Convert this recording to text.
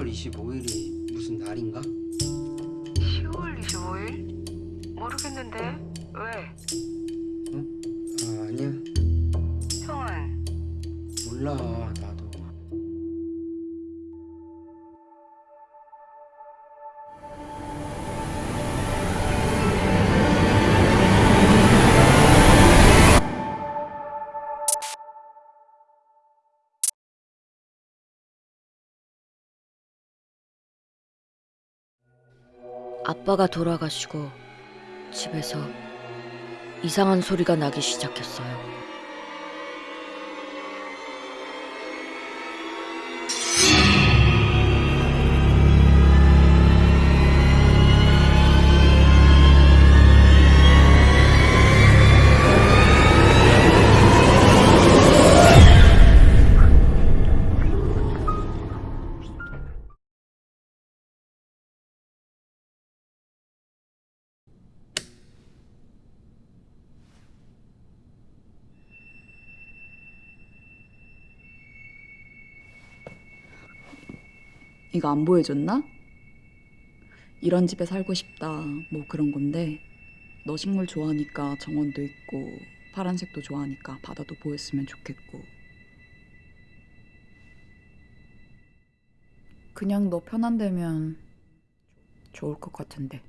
10월 25일이 무슨 날인가? 10월 25일? 모르겠는데 왜? 아 아니야 형은 몰라 나 아빠가 돌아가시고 집에서 이상한 소리가 나기 시작했어요. 이거 안 보여줬나? 이런 집에 살고 싶다 뭐 그런 건데 너 식물 좋아하니까 정원도 있고 파란색도 좋아하니까 바다도 보였으면 좋겠고 그냥 너 편한 데면 좋을 것 같은데